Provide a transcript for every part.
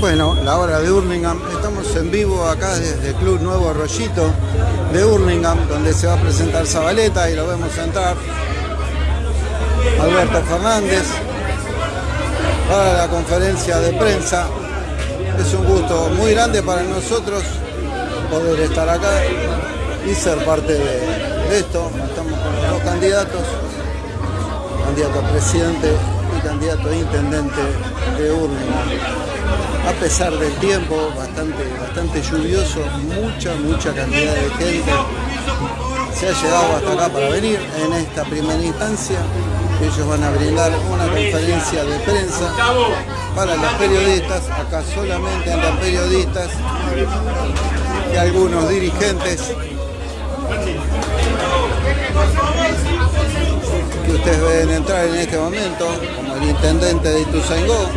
Bueno, la hora de Hurlingham. Estamos en vivo acá desde el Club Nuevo Arroyito de Hurlingham, donde se va a presentar Zabaleta y lo vemos entrar. Alberto Fernández para la conferencia de prensa. Es un gusto muy grande para nosotros poder estar acá y ser parte de, esto. Estamos con los dos candidatos, candidato a presidente y candidato a intendente de Hurlingham a pesar del tiempo bastante, bastante lluvioso, mucha, mucha cantidad de gente se ha llegado hasta acá para venir. En esta primera instancia. Ellos van a brindar una conferencia de prensa para los periodistas, acá solamente andan periodistas y algunos dirigentes. Que ustedes ven entrar en este momento, como el intendente de Ituzaingó,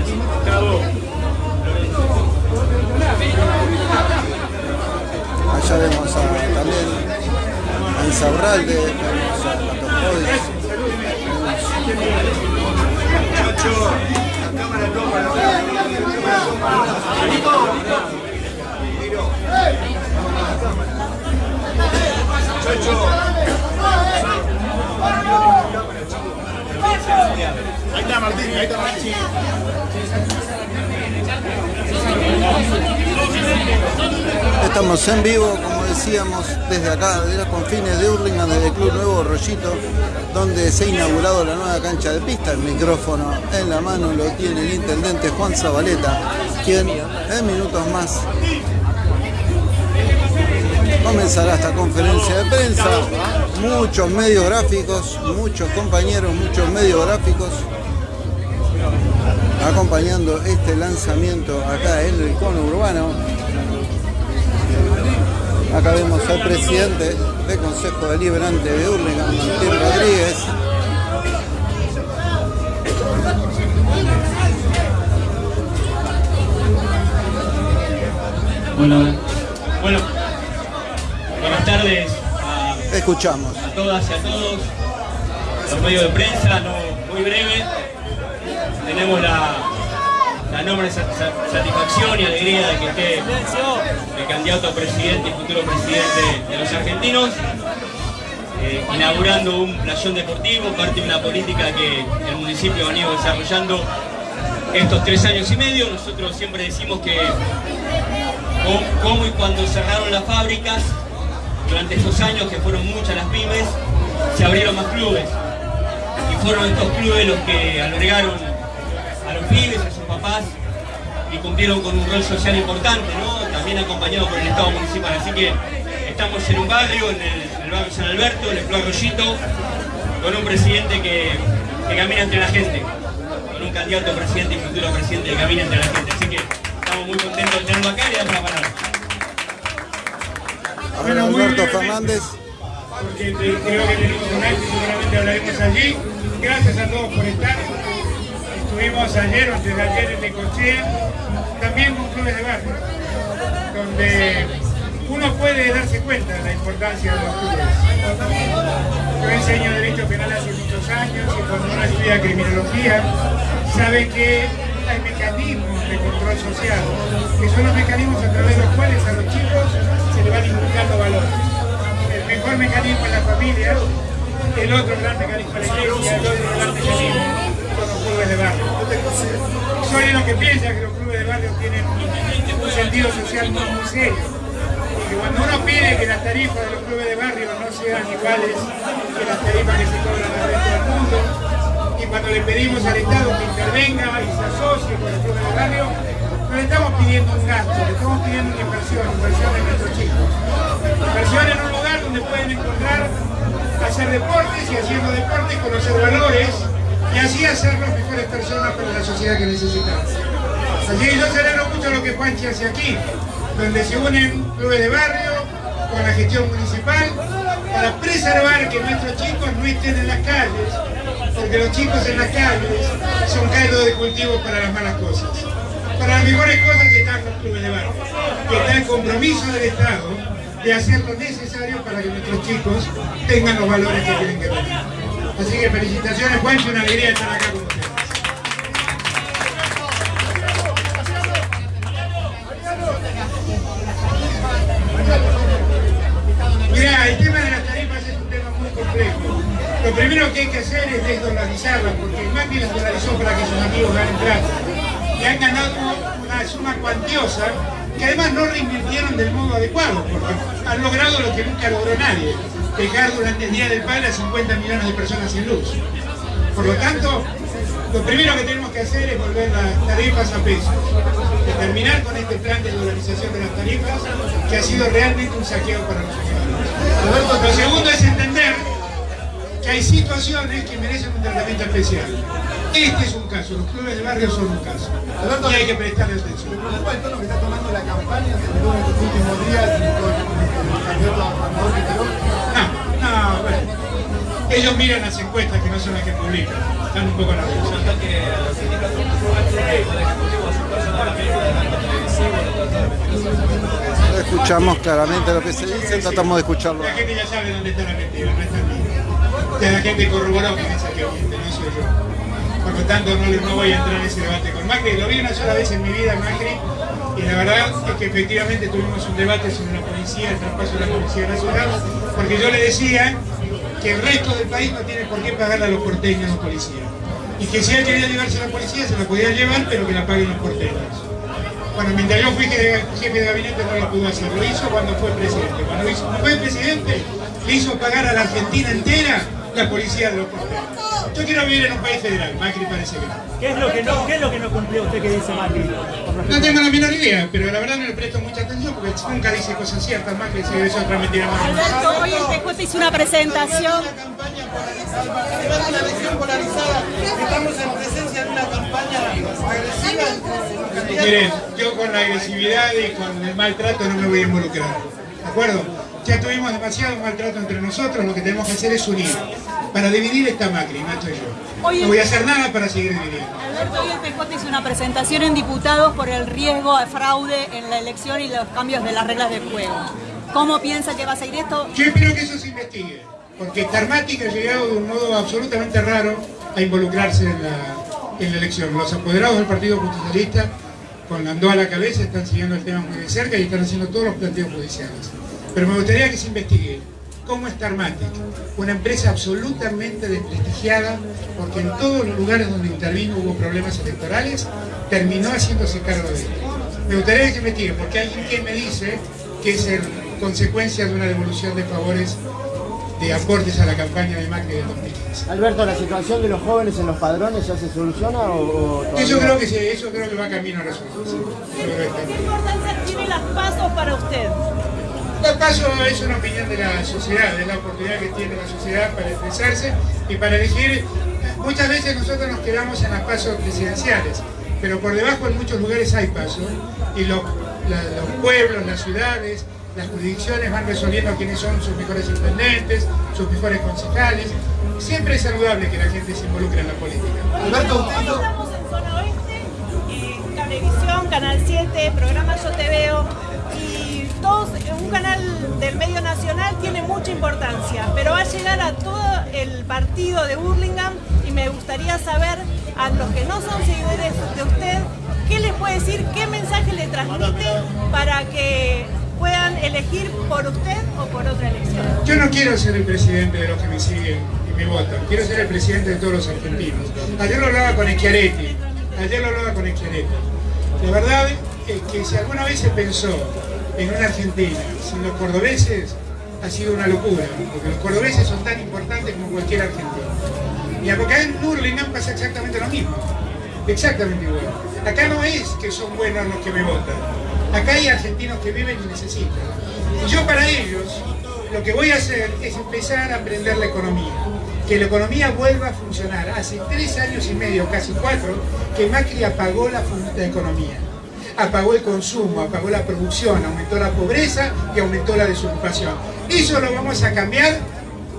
Allá vemos a, también a Insaurralde, vemos a Latopodes. Ahí está Martín, ahí está Martín. Estamos en vivo, como decíamos, desde acá, de los confines de Hurlingham, desde el Club Nuevo Rollito, donde se ha inaugurado la nueva cancha de pista. El micrófono en la mano lo tiene el intendente Juan Zabaleta, quien en minutos más comenzará esta conferencia de prensa. Muchos medios gráficos, muchos compañeros, muchos medios gráficos acompañando este lanzamiento acá en el cono urbano. Acá vemos al presidente del Consejo Deliberante de Hurlingham, Martín Rodríguez. Bueno, bueno, buenas tardes a, Escuchamos. a todas y a todos, los medios de prensa, no, muy breve, tenemos la, enorme satisfacción y alegría de que esté el candidato a presidente y futuro presidente de los argentinos, eh, inaugurando un playón deportivo, parte de una política que el municipio ha venido desarrollando estos tres años y medio. Nosotros siempre decimos que como y cuando cerraron las fábricas, durante estos años que fueron muchas las pymes, se abrieron más clubes. Y fueron estos clubes los que albergaron papás y cumplieron con un rol social importante, ¿no? También acompañado por el Estado municipal. Así que estamos en un barrio, en el, barrio San Alberto, en el Club Arroyito, con un presidente que, camina entre la gente, con un candidato a presidente y futuro presidente que camina entre la gente. Así que estamos muy contentos de tenerlo acá y damos la palabra. A ver, Alberto Fernández. Porque creo que tenemos un acto y seguramente hablaremos allí. Gracias a todos por estar. Estuvimos ayer o desde ayer en Necochea, también con clubes de barrio, donde uno puede darse cuenta de la importancia de los clubes. Yo enseño Derecho Penal hace muchos años y cuando uno estudia Criminología sabe que hay mecanismos de control social, que son los mecanismos a través de los cuales a los chicos se les van inculcando valores. El mejor mecanismo es la familia, el otro gran mecanismo es la iglesia, el otro gran mecanismo clubes de barrio. Soy de los que piensa que los clubes de barrio tienen un sentido social muy, muy serio. Porque cuando uno pide que las tarifas de los clubes de barrio no sean iguales que las tarifas que se cobran en el resto del mundo, y cuando le pedimos al Estado que intervenga y se asocie con los clubes de barrio, no le estamos pidiendo un gasto, le estamos pidiendo una inversión, inversión de nuestros chicos. Inversión en un lugar donde pueden encontrar hacer deportes y haciendo deportes conocer valores y así hacer las mejores personas para la sociedad que necesitamos. Así que yo celebro mucho lo que Juanchi hace aquí, donde se unen clubes de barrio con la gestión municipal para preservar que nuestros chicos no estén en las calles, porque los chicos en las calles son caldo de cultivo para las malas cosas. Para las mejores cosas están los clubes de barrio, que está el compromiso del Estado de hacer lo necesario para que nuestros chicos tengan los valores que tienen que tener. Así que felicitaciones, Juancho, una alegría estar acá con ustedes. Mirá, el tema de las tarifas es un tema muy complejo. Lo primero que hay que hacer es desdolarizarlas, porque el MACNI las dolarizó para que sus amigos ganen plata. Y han ganado una suma cuantiosa que además no reinvirtieron del modo adecuado, porque han logrado lo que nunca logró nadie, dejar durante el Día del Padre a 50 millones de personas sin luz. Por lo tanto, lo primero que tenemos que hacer es volver las tarifas a pesos, terminar con este plan de dolarización de las tarifas, que ha sido realmente un saqueo para los ciudadanos. Lo segundo es entender que hay situaciones que merecen un tratamiento especial. Este es un caso, los clubes de barrio son un caso. Y hay que prestarle atención. el tono que está tomando la campaña, sobre en estos últimos días, el candidato No, no, bueno. Ellos miran las encuestas que no son las que publican. Están un poco nerviosos. Escuchamos claramente lo que se dice, tratamos de escucharlo. La gente ya sabe dónde está la mentira, no está en mí. La gente corroboró que dice que miente, no soy yo. Por lo tanto, no, no voy a entrar en ese debate con Macri. Lo vi una sola vez en mi vida, Macri, y la verdad es que efectivamente tuvimos un debate sobre la policía, el traspaso de la Policía Nacional, porque yo le decía que el resto del país no tiene por qué pagarle a los porteños los policías. Y que si él quería llevarse a la policía, se la podía llevar, pero que la paguen los porteños. Bueno, mientras yo fui jefe de gabinete no lo pudo hacer, lo hizo cuando fue presidente. Cuando fue presidente, le hizo pagar a la Argentina entera la policía de los porteños. Yo quiero vivir en un país federal, Macri parece que no. ¿Qué es lo que no, qué es lo que no cumplió usted que dice Macri? No tengo la menor idea, pero la verdad no le presto mucha atención porque nunca dice cosas ciertas, Macri se es otra mentira más. Alberto, hoy el PJ hizo una presentación. Una elección polarizada, estamos en presencia de una campaña agresiva. Miren, yo con la agresividad y con el maltrato no me voy a involucrar, ¿de acuerdo? Ya tuvimos demasiado maltrato entre nosotros, lo que tenemos que hacer es unir. Para dividir esta Macri, no estoy yo. No voy a hacer nada para seguir dividiendo. Alberto, hoy el PJ hizo una presentación en diputados por el riesgo de fraude en la elección y los cambios de las reglas de juego. ¿Cómo piensa que va a seguir esto? Yo espero que eso se investigue, porque Karmatic ha llegado de un modo absolutamente raro a involucrarse en la, en la elección. Los apoderados del Partido Justicialista, con Landó a la cabeza, están siguiendo el tema muy de cerca y están haciendo todos los planteos judiciales. Pero me gustaría que se investigue cómo es Tarmatic, una empresa absolutamente desprestigiada, porque en todos los lugares donde intervino hubo problemas electorales, terminó haciéndose cargo de esto. Me gustaría que se investigue, porque hay alguien que me dice que es consecuencia de una devolución de favores de aportes a la campaña de Macri del 2015. Alberto, ¿la situación de los jóvenes en los padrones ya se soluciona o, Eso creo que sí, eso creo que va camino a resolverse. ¿Qué importancia tiene las pasos para usted? El paso es una opinión de la sociedad, es la oportunidad que tiene la sociedad para expresarse y para elegir. Muchas veces nosotros nos quedamos en las pasos presidenciales, pero por debajo en muchos lugares hay pasos y los, pueblos, las ciudades, las jurisdicciones van resolviendo quiénes son sus mejores intendentes, sus mejores concejales. Siempre es saludable que la gente se involucre en la política. Alberto, estamos en Zona Oeste, eh, Cablevisión, Canal 7, programa Yo Te Veo, todos, un canal del medio nacional tiene mucha importancia, pero va a llegar a todo el partido de Burlingame y me gustaría saber a los que no son seguidores de usted, ¿qué les puede decir, qué mensaje le transmite para que puedan elegir por usted o por otra elección? Yo no quiero ser el presidente de los que me siguen y me votan, quiero ser el presidente de todos los argentinos. Ayer lo hablaba con Schiaretti, ayer lo hablaba con Schiaretti. La verdad es que si alguna vez se pensó en una Argentina sin los cordobeses ha sido una locura, porque los cordobeses son tan importantes como cualquier argentino. Y acá en Burlingame pasa exactamente lo mismo, exactamente igual. Acá no es que son buenos los que me votan, acá hay argentinos que viven y necesitan. Y yo para ellos lo que voy a hacer es empezar a aprender la economía, que la economía vuelva a funcionar. Hace tres años y medio, casi cuatro, que Macri apagó la, la economía apagó el consumo, apagó la producción, aumentó la pobreza y aumentó la desocupación. Eso lo vamos a cambiar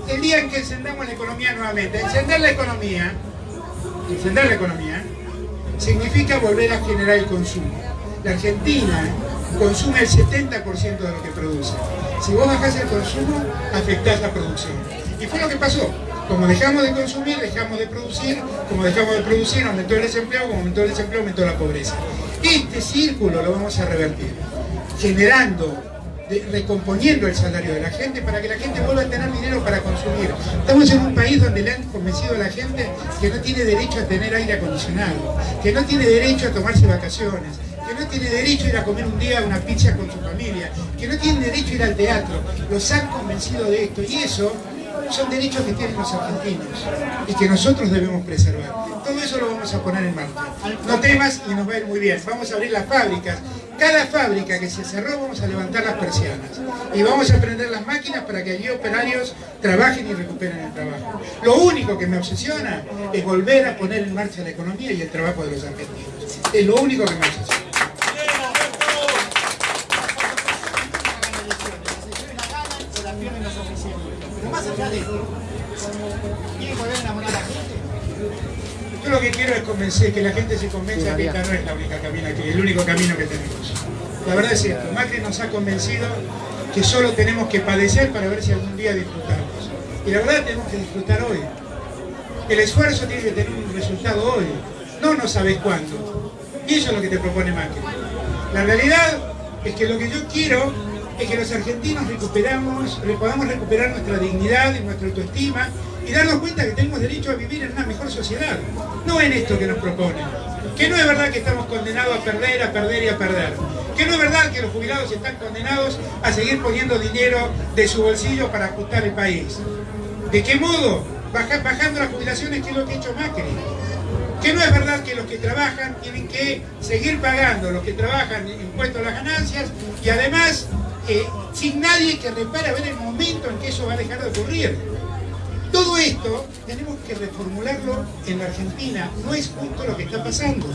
el día en que encendamos la economía nuevamente. Encender la economía, encender la economía, significa volver a generar el consumo. La Argentina consume el 70% de lo que produce. Si vos bajás el consumo, afectás la producción. Y fue lo que pasó. Como dejamos de consumir, dejamos de producir, como dejamos de producir, aumentó el desempleo, como aumentó el desempleo, aumentó la pobreza. Este círculo lo vamos a revertir, generando recomponiendo el salario de la gente para que la gente vuelva a tener dinero para consumir. Estamos en un país donde le han convencido a la gente que no tiene derecho a tener aire acondicionado, que no tiene derecho a tomarse vacaciones, que no tiene derecho a ir a comer un día una pizza con su familia, que no tiene derecho a ir al teatro. Los han convencido de esto y eso son derechos que tienen los argentinos y que nosotros debemos preservar. Todo eso lo vamos a poner en marcha. No temas y nos va a ir muy bien. Vamos a abrir las fábricas. Cada fábrica que se cerró vamos a levantar las persianas y vamos a prender las máquinas para que allí operarios trabajen y recuperen el trabajo. Lo único que me obsesiona es volver a poner en marcha la economía y el trabajo de los argentinos. Es lo único que me obsesiona. Yo lo que quiero es convencer, que la gente se convenza que esta no es la única camino, que el único camino que tenemos. La verdad es esto, Macri nos ha convencido que solo tenemos que padecer para ver si algún día disfrutamos. Y la verdad tenemos que disfrutar hoy. El esfuerzo tiene que tener un resultado hoy, no no sabes cuándo. Y eso es lo que te propone Macri. La realidad es que lo que yo quiero es que los argentinos recuperamos, podamos recuperar nuestra dignidad y nuestra autoestima y darnos cuenta que tenemos derecho a vivir en una mejor sociedad, no en esto que nos proponen. Que no es verdad que estamos condenados a perder, a perder y a perder. Que no es verdad que los jubilados están condenados a seguir poniendo dinero de su bolsillo para ajustar el país. ¿De qué modo? bajando las jubilaciones, que es lo que ha hecho Macri. Que no es verdad que los que trabajan tienen que seguir pagando, los que trabajan impuestos a las ganancias y además eh, sin nadie que repare a ver el momento en que eso va a dejar de ocurrir. Todo esto tenemos que reformularlo en la Argentina, no es justo lo que está pasando.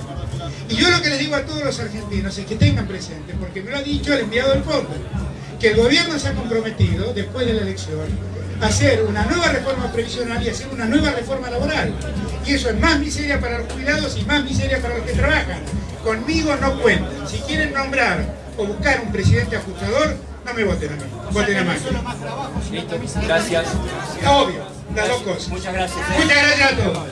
Y yo lo que les digo a todos los argentinos es que tengan presente, porque me lo ha dicho el enviado del fondo, que el gobierno se ha comprometido, después de la elección, a hacer una nueva reforma previsional y hacer una nueva reforma laboral. Y eso es más miseria para los jubilados y más miseria para los que trabajan. Conmigo no cuentan. Si quieren nombrar o buscar un presidente ajustador, no me voten a mí, voten a Macri. Gracias. Obvio, las dos cosas. Muchas gracias. ¿eh? Muchas gracias a todos.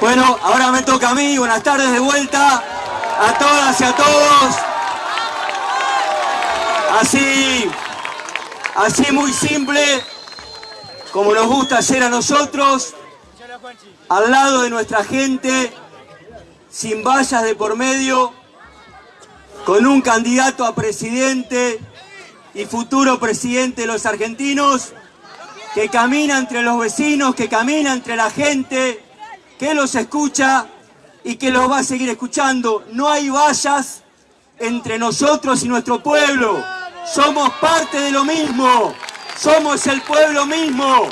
Bueno, ahora me toca a mí. Buenas tardes de vuelta a todas y a todos. Así, así muy simple, como nos gusta hacer a nosotros, al lado de nuestra gente, sin vallas de por medio, con un candidato a presidente y futuro presidente de los argentinos, que camina entre los vecinos, que camina entre la gente, que los escucha y que los va a seguir escuchando. No hay vallas entre nosotros y nuestro pueblo. Somos parte de lo mismo. Somos el pueblo mismo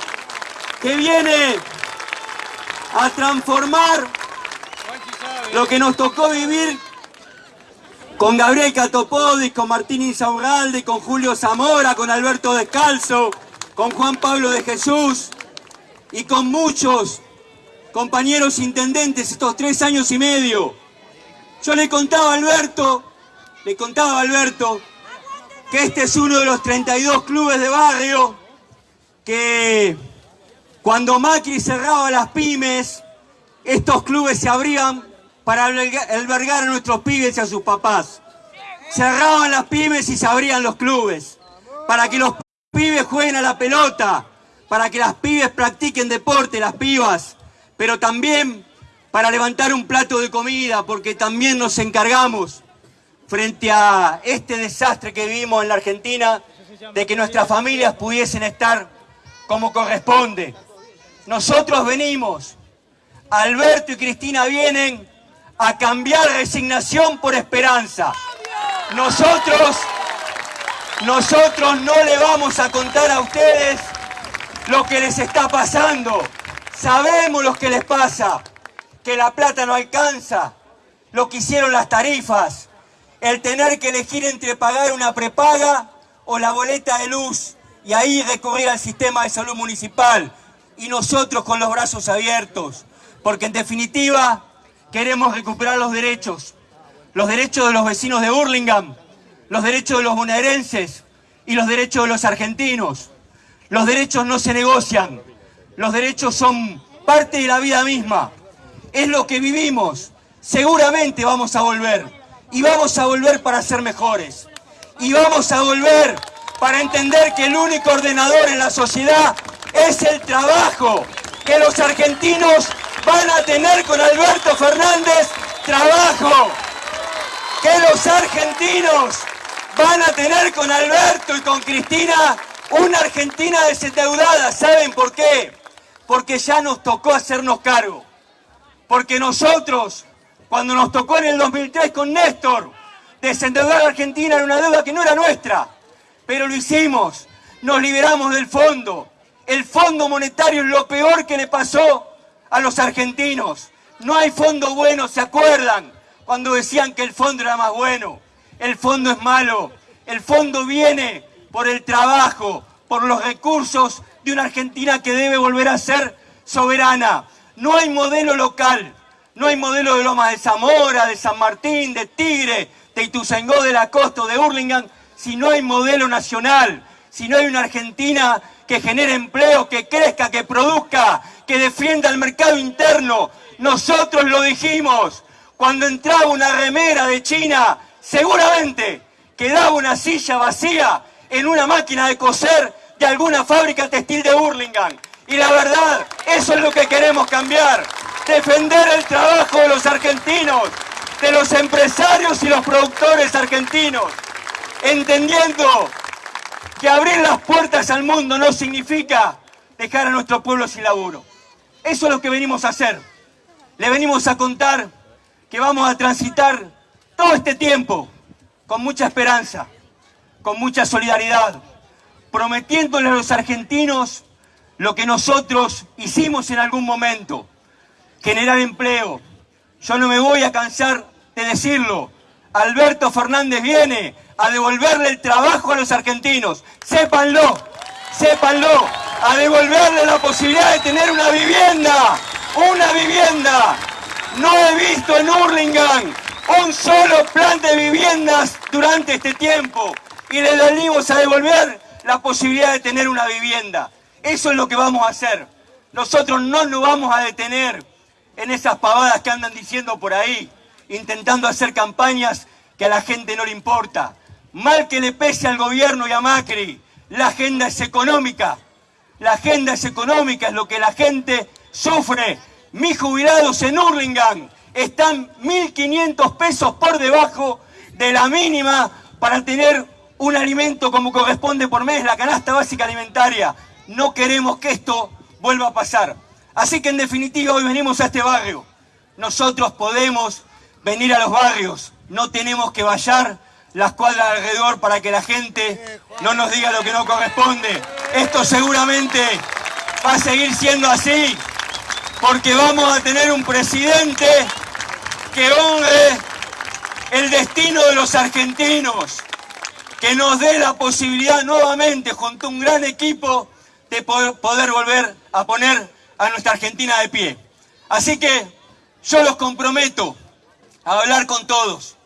que viene a transformar lo que nos tocó vivir con Gabriel Catopodis, con Martín Insaurralde, con Julio Zamora, con Alberto Descalzo, con Juan Pablo de Jesús y con muchos compañeros intendentes estos tres años y medio. Yo le contaba a Alberto, le contaba a Alberto que este es uno de los 32 clubes de barrio que cuando Macri cerraba las pymes, estos clubes se abrían para albergar a nuestros pibes y a sus papás. Cerraban las pymes y se abrían los clubes, para que los pibes jueguen a la pelota, para que las pibes practiquen deporte, las pibas, pero también para levantar un plato de comida, porque también nos encargamos, frente a este desastre que vivimos en la Argentina, de que nuestras familias pudiesen estar como corresponde. Nosotros venimos, Alberto y Cristina vienen a cambiar resignación por esperanza. Nosotros, nosotros no le vamos a contar a ustedes lo que les está pasando. Sabemos lo que les pasa, que la plata no alcanza, lo que hicieron las tarifas, el tener que elegir entre pagar una prepaga o la boleta de luz y ahí recurrir al sistema de salud municipal y nosotros con los brazos abiertos, porque en definitiva queremos recuperar los derechos, los derechos de los vecinos de Burlingame, los derechos de los bonaerenses y los derechos de los argentinos. Los derechos no se negocian, los derechos son parte de la vida misma es lo que vivimos. Seguramente vamos a volver. Y vamos a volver para ser mejores. Y vamos a volver para entender que el único ordenador en la sociedad es el trabajo. Que los argentinos van a tener con Alberto Fernández trabajo. Que los argentinos van a tener con Alberto y con Cristina una Argentina desendeudada. ¿Saben por qué? Porque ya nos tocó hacernos cargo. Porque nosotros, cuando nos tocó en el 2003 con Néstor, desendeudar a Argentina era una deuda que no era nuestra. Pero lo hicimos. Nos liberamos del fondo. El fondo monetario es lo peor que le pasó a los argentinos. No hay fondo bueno, ¿se acuerdan? Cuando decían que el fondo era más bueno. El fondo es malo. El fondo viene por el trabajo, por los recursos de una Argentina que debe volver a ser soberana. No hay modelo local. No hay modelo de Lomas de Zamora, de San Martín, de Tigre, de Ituzaingó, de la Costa de Hurlingham, si no hay modelo nacional, si no hay una Argentina que genere empleo, que crezca, que produzca, que defienda el mercado interno. Nosotros lo dijimos. Cuando entraba una remera de China, seguramente quedaba una silla vacía en una máquina de coser de alguna fábrica textil de Burlingame. Y la verdad, eso es lo que queremos cambiar. Defender el trabajo de los argentinos, de los empresarios y los productores argentinos. Entendiendo que abrir las puertas al mundo no significa dejar a nuestro pueblo sin laburo. Eso es lo que venimos a hacer. Le venimos a contar que vamos a transitar todo este tiempo con mucha esperanza, con mucha solidaridad, prometiéndole a los argentinos lo que nosotros hicimos en algún momento, generar empleo. Yo no me voy a cansar de decirlo. Alberto Fernández viene a devolverle el trabajo a los argentinos. Sépanlo, sépanlo, a devolverle la posibilidad de tener una vivienda, una vivienda. No he visto en Hurlingham un solo plan de viviendas durante este tiempo y le venimos a devolver la posibilidad de tener una vivienda. Eso es lo que vamos a hacer. Nosotros no nos vamos a detener en esas pavadas que andan diciendo por ahí, intentando hacer campañas que a la gente no le importa. Mal que le pese al gobierno y a Macri, la agenda es económica. La agenda es económica, es lo que la gente sufre. Mis jubilados en Hurlingham están 1.500 pesos por debajo de la mínima para tener un alimento como corresponde por mes, la canasta básica alimentaria. No queremos que esto vuelva a pasar. Así que en definitiva hoy venimos a este barrio. Nosotros podemos venir a los barrios, no tenemos que vallar las cuadras alrededor para que la gente no nos diga lo que no corresponde. Esto seguramente va a seguir siendo así, porque vamos a tener un presidente que honre el destino de los argentinos, que nos dé la posibilidad nuevamente, junto a un gran equipo, de poder volver a poner a nuestra Argentina de pie. Así que yo los comprometo a hablar con todos,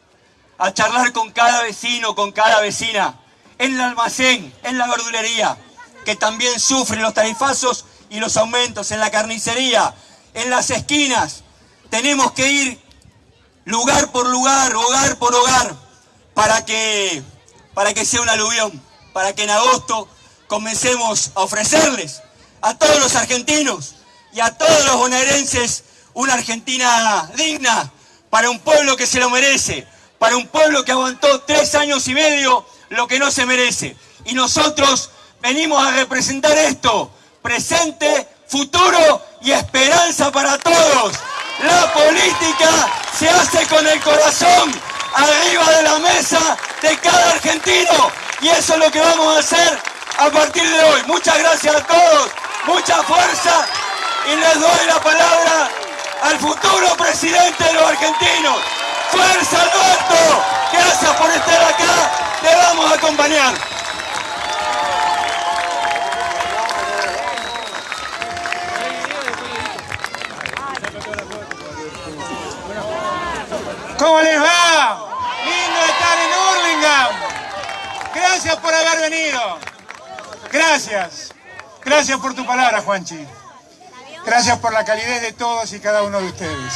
a charlar con cada vecino, con cada vecina, en el almacén, en la verdulería, que también sufren los tarifazos y los aumentos, en la carnicería, en las esquinas. Tenemos que ir lugar por lugar, hogar por hogar, para que, para que sea un aluvión, para que en agosto comencemos a ofrecerles a todos los argentinos y a todos los bonaerenses una Argentina digna, para un pueblo que se lo merece, para un pueblo que aguantó tres años y medio lo que no se merece. Y nosotros venimos a representar esto, presente, futuro y esperanza para todos. La política se hace con el corazón arriba de la mesa de cada argentino. Y eso es lo que vamos a hacer a partir de hoy. Muchas gracias a todos, mucha fuerza y les doy la palabra al futuro presidente de los argentinos. ¡Fuerza Alberto! Gracias por estar acá, te vamos a acompañar. ¿Cómo les va? Lindo estar en Hurlingham. Gracias por haber venido. Gracias. Gracias por tu palabra, Juanchi. Gracias por la calidez de todos y cada uno de ustedes.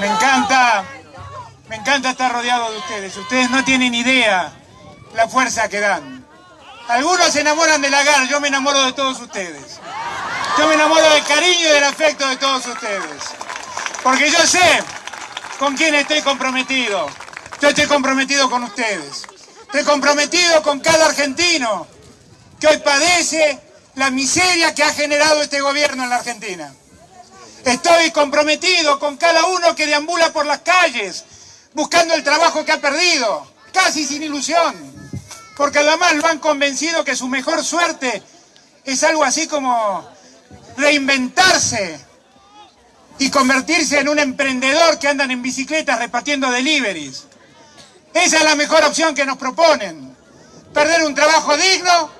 Me encanta, me encanta estar rodeado de ustedes. Ustedes no tienen idea la fuerza que dan. Algunos se enamoran de la gana, yo me enamoro de todos ustedes. Yo me enamoro del cariño y del afecto de todos ustedes. Porque yo sé con quién estoy comprometido. Yo estoy comprometido con ustedes. Estoy comprometido con cada argentino que hoy padece la miseria que ha generado este gobierno en la Argentina. Estoy comprometido con cada uno que deambula por las calles buscando el trabajo que ha perdido, casi sin ilusión, porque además lo han convencido que su mejor suerte es algo así como reinventarse y convertirse en un emprendedor que andan en bicicletas repartiendo deliveries. Esa es la mejor opción que nos proponen. Perder un trabajo digno.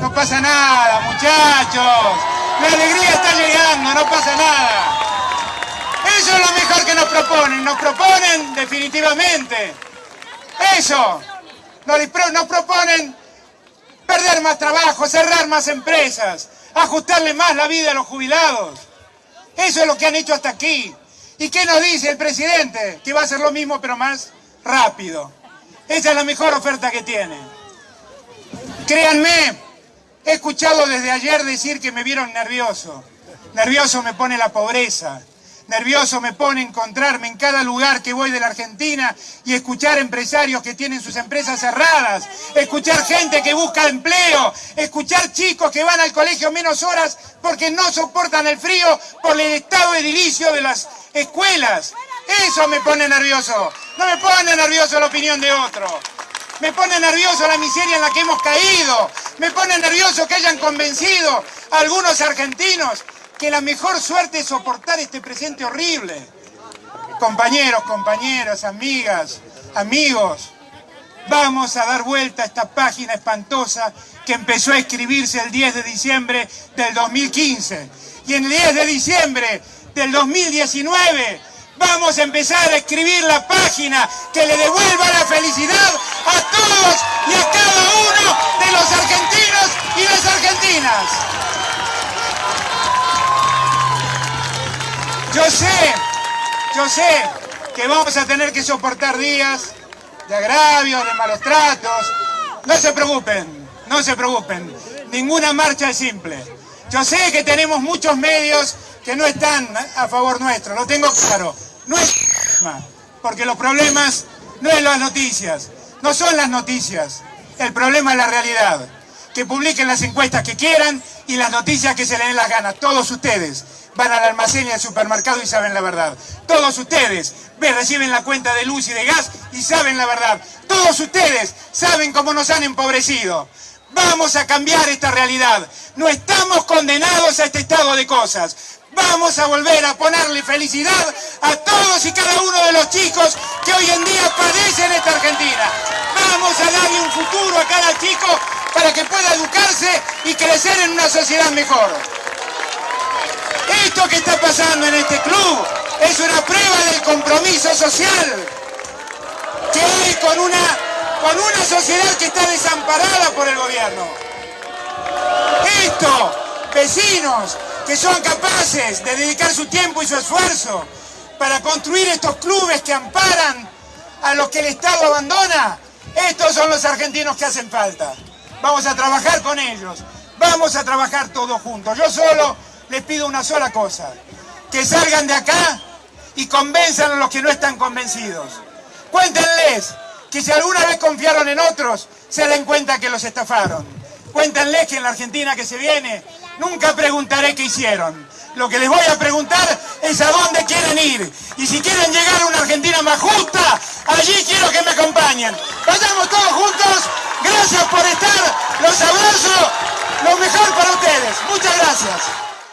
No pasa nada, muchachos. La alegría está llegando, no pasa nada. Eso es lo mejor que nos proponen. Nos proponen definitivamente. Eso. Nos proponen perder más trabajo, cerrar más empresas, ajustarle más la vida a los jubilados. Eso es lo que han hecho hasta aquí. ¿Y qué nos dice el presidente? Que va a hacer lo mismo pero más rápido. Esa es la mejor oferta que tiene. Créanme, he escuchado desde ayer decir que me vieron nervioso. Nervioso me pone la pobreza. Nervioso me pone encontrarme en cada lugar que voy de la Argentina y escuchar empresarios que tienen sus empresas cerradas, escuchar gente que busca empleo, escuchar chicos que van al colegio menos horas porque no soportan el frío por el estado edilicio de las escuelas. Eso me pone nervioso. No me pone nervioso la opinión de otro. Me pone nervioso la miseria en la que hemos caído. Me pone nervioso que hayan convencido a algunos argentinos que la mejor suerte es soportar este presente horrible. Compañeros, compañeras, amigas, amigos, vamos a dar vuelta a esta página espantosa que empezó a escribirse el 10 de diciembre del 2015. Y en el 10 de diciembre del 2019 vamos a empezar a escribir la página que le devuelva la felicidad a todos y a cada uno de los argentinos y las argentinas. Yo sé, yo sé que vamos a tener que soportar días de agravios, de malos tratos. No se preocupen, no se preocupen. Ninguna marcha es simple. Yo sé que tenemos muchos medios que no están a favor nuestro, lo tengo claro. No es porque los problemas no es las noticias, no son las noticias. El problema es la realidad. Que publiquen las encuestas que quieran y las noticias que se les den las ganas. Todos ustedes van al almacén y al supermercado y saben la verdad. Todos ustedes reciben la cuenta de luz y de gas y saben la verdad. Todos ustedes saben cómo nos han empobrecido. Vamos a cambiar esta realidad. No estamos condenados a este estado de cosas. Vamos a volver a ponerle felicidad a todos y cada uno de los chicos que hoy en día padecen esta Argentina. Vamos a darle un futuro a cada chico para que pueda educarse y crecer en una sociedad mejor. Esto que está pasando en este club es una prueba del compromiso social que hay con una, con una sociedad que está desamparada por el gobierno. Esto, vecinos que son capaces de dedicar su tiempo y su esfuerzo para construir estos clubes que amparan a los que el Estado abandona, estos son los argentinos que hacen falta. Vamos a trabajar con ellos, vamos a trabajar todos juntos. Yo solo les pido una sola cosa, que salgan de acá y convenzan a los que no están convencidos. Cuéntenles que si alguna vez confiaron en otros, se den cuenta que los estafaron. Cuéntenles que en la Argentina que se viene, nunca preguntaré qué hicieron. Lo que les voy a preguntar es a dónde quieren ir. Y si quieren llegar a una Argentina más justa, allí quiero que me acompañen. Vayamos todos juntos. Gracias por estar. Los abrazo. Lo mejor para ustedes. Muchas gracias.